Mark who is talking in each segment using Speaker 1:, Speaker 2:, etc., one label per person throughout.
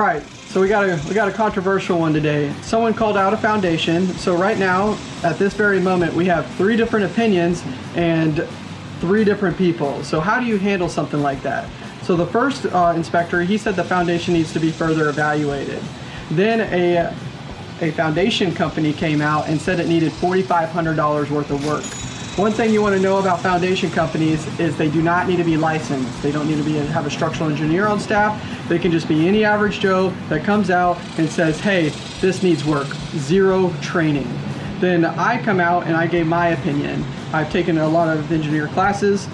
Speaker 1: Right, so we got a we got a controversial one today. Someone called out a foundation. So right now, at this very moment, we have three different opinions and three different people. So how do you handle something like that? So the first uh, inspector, he said the foundation needs to be further evaluated. Then a a foundation company came out and said it needed $4,500 worth of work. One thing you want to know about foundation companies is they do not need to be licensed. They don't need to be have a structural engineer on staff. They can just be any average Joe that comes out and says, hey, this needs work. Zero training. Then I come out and I gave my opinion. I've taken a lot of engineer classes.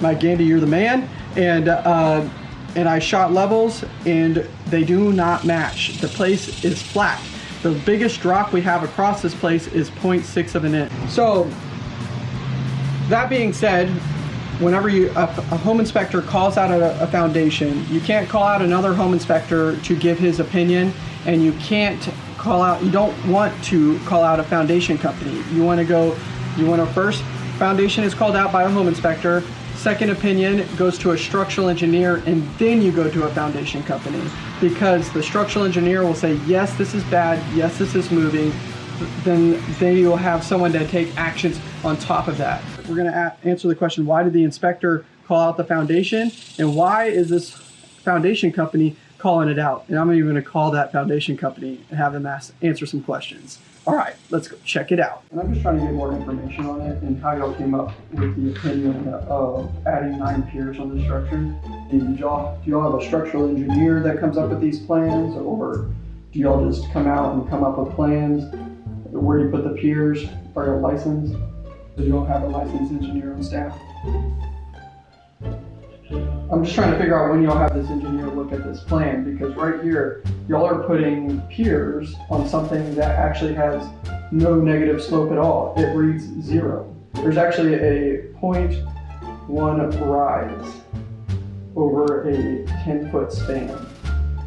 Speaker 1: Mike Gandy, you're the man. And uh, and I shot levels and they do not match. The place is flat. The biggest drop we have across this place is 0.6 of an inch. So that being said, whenever you a, a home inspector calls out a, a, foundation, you can't call out another home inspector to give his opinion, and you can't call out. You don't want to call out a foundation company. You want to go. You want to first foundation is called out by a home inspector. Second opinion goes to a structural engineer, and then you go to a foundation company because the structural engineer will say, yes, this is bad. Yes, this is moving. Then they will have someone to take actions on top of that we're going to answer the question, why did the inspector call out the foundation? And why is this foundation company calling it out? And I'm even going to call that foundation company and have them ask, answer some questions. All right, let's go check it out. And I'm just trying to get more information on it and how y'all came up with the opinion of adding nine piers on the structure. Did y'all, do y'all have a structural engineer that comes up with these plans or do y'all just come out and come up with plans where you put the piers? Are you licensed? So you don't have a licensed engineer on staff? I'm just trying to figure out when y'all have this engineer look at this plan because right here, y'all are putting piers on something that actually has no negative slope at all. It reads zero. There's actually a 0.1 rise over a 10 foot span.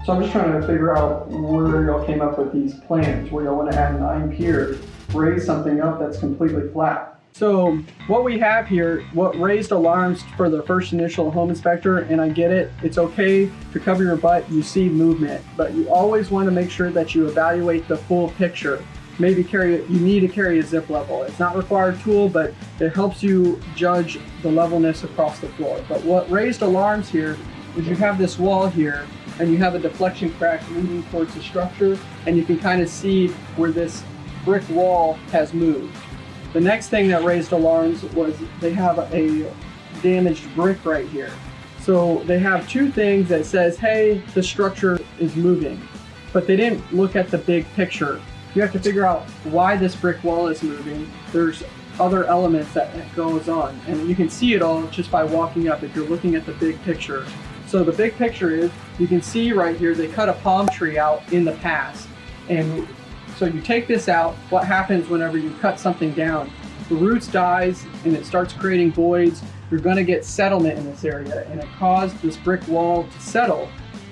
Speaker 1: So I'm just trying to figure out where y'all came up with these plans, where y'all want to add nine piers, raise something up that's completely flat. So what we have here, what raised alarms for the first initial home inspector, and I get it, it's okay to cover your butt, you see movement, but you always want to make sure that you evaluate the full picture. Maybe carry, you need to carry a zip level. It's not required tool, but it helps you judge the levelness across the floor. But what raised alarms here is you have this wall here and you have a deflection crack leading towards the structure and you can kind of see where this brick wall has moved. The next thing that raised alarms was they have a damaged brick right here. So they have two things that says, hey, the structure is moving, but they didn't look at the big picture. You have to figure out why this brick wall is moving. There's other elements that goes on, and you can see it all just by walking up if you're looking at the big picture. So the big picture is, you can see right here, they cut a palm tree out in the past, and so you take this out, what happens whenever you cut something down? The roots dies and it starts creating voids. You're gonna get settlement in this area and it caused this brick wall to settle.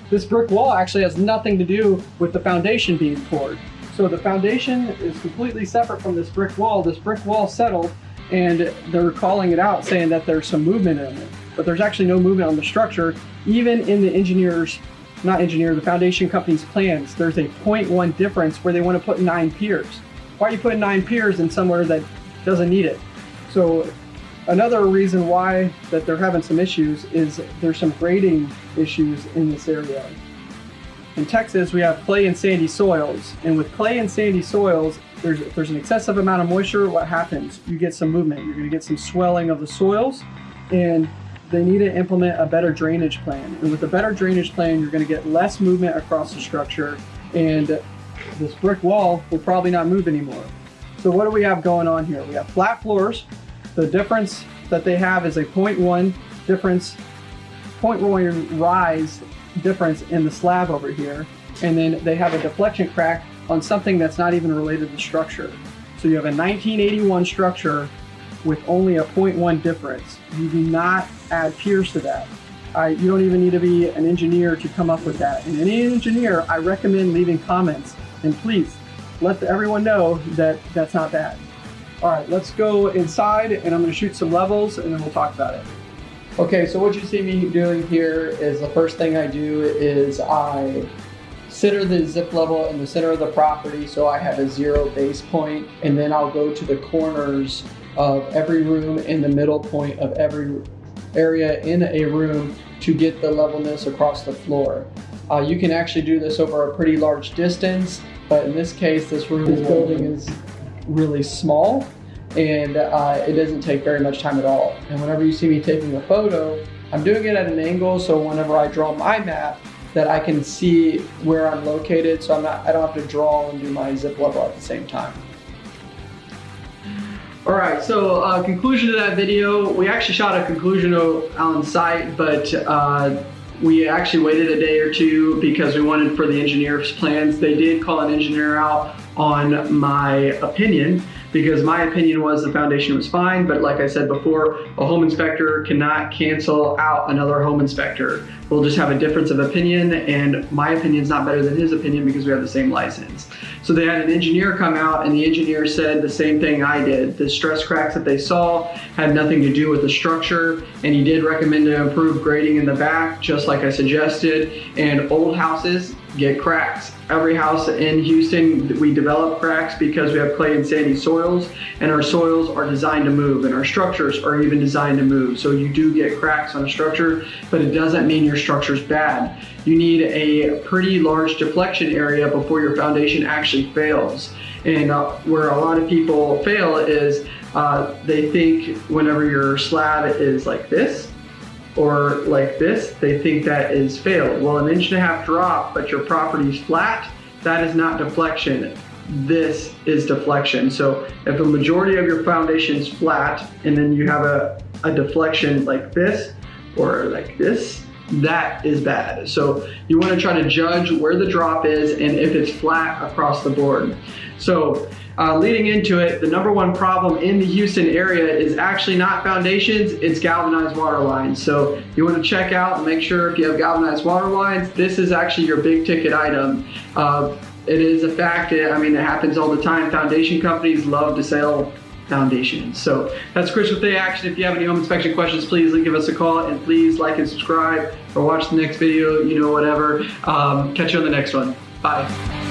Speaker 1: This brick wall actually has nothing to do with the foundation being poured. So the foundation is completely separate from this brick wall. This brick wall settled and they're calling it out saying that there's some movement in it. But there's actually no movement on the structure, even in the engineer's not engineer, the foundation company's plans, there's a 0.1 difference where they want to put nine piers. Why are you putting nine piers in somewhere that doesn't need it? So another reason why that they're having some issues is there's some grading issues in this area. In Texas, we have clay and sandy soils, and with clay and sandy soils, there's, if there's an excessive amount of moisture, what happens? You get some movement. You're going to get some swelling of the soils, and they need to implement a better drainage plan. And with a better drainage plan, you're going to get less movement across the structure and this brick wall will probably not move anymore. So what do we have going on here? We have flat floors. The difference that they have is a 0.1 difference, 0.1 rise difference in the slab over here. And then they have a deflection crack on something that's not even related to structure. So you have a 1981 structure with only a 0.1 difference. You do not add piers to that. You don't even need to be an engineer to come up with that. And any engineer, I recommend leaving comments. And please, let everyone know that that's not bad. All right, let's go inside and I'm gonna shoot some levels and then we'll talk about it. Okay, so what you see me doing here is the first thing I do is I consider the zip level in the center of the property so I have a zero base point, and then I'll go to the corners of every room in the middle point of every area in a room to get the levelness across the floor. Uh, you can actually do this over a pretty large distance, but in this case, this room, this building is really small and uh, it doesn't take very much time at all. And whenever you see me taking a photo, I'm doing it at an angle so whenever I draw my map, that I can see where I'm located so I'm not, I don't have to draw and do my zip level at the same time. All right, so uh, conclusion to that video, we actually shot a conclusion on site, but uh, we actually waited a day or two because we wanted for the engineer's plans. They did call an engineer out on my opinion because my opinion was the foundation was fine, but like I said before, a home inspector cannot cancel out another home inspector. We'll just have a difference of opinion and my opinion is not better than his opinion because we have the same license. So they had an engineer come out and the engineer said the same thing I did. The stress cracks that they saw had nothing to do with the structure and he did recommend to improve grading in the back just like I suggested and old houses get cracks. Every house in Houston, we develop cracks because we have clay and sandy soils and our soils are designed to move and our structures are even designed to move. So you do get cracks on a structure, but it doesn't mean your structure's bad. You need a pretty large deflection area before your foundation actually fails. And uh, where a lot of people fail is uh, they think whenever your slab is like this, or like this, they think that is failed. Well, an inch and a half drop, but your property is flat, that is not deflection. This is deflection. So if a majority of your foundation is flat and then you have a, a deflection like this or like this, that is bad. So you want to try to judge where the drop is and if it's flat across the board. So uh, leading into it, the number one problem in the Houston area is actually not foundations, it's galvanized water lines. So you want to check out and make sure if you have galvanized water lines, this is actually your big ticket item. Uh, it is a fact, that, I mean, it happens all the time. Foundation companies love to sell foundations. So that's Chris with the Action. If you have any home inspection questions, please give us a call and please like and subscribe or watch the next video, you know, whatever. Um, catch you on the next one. Bye.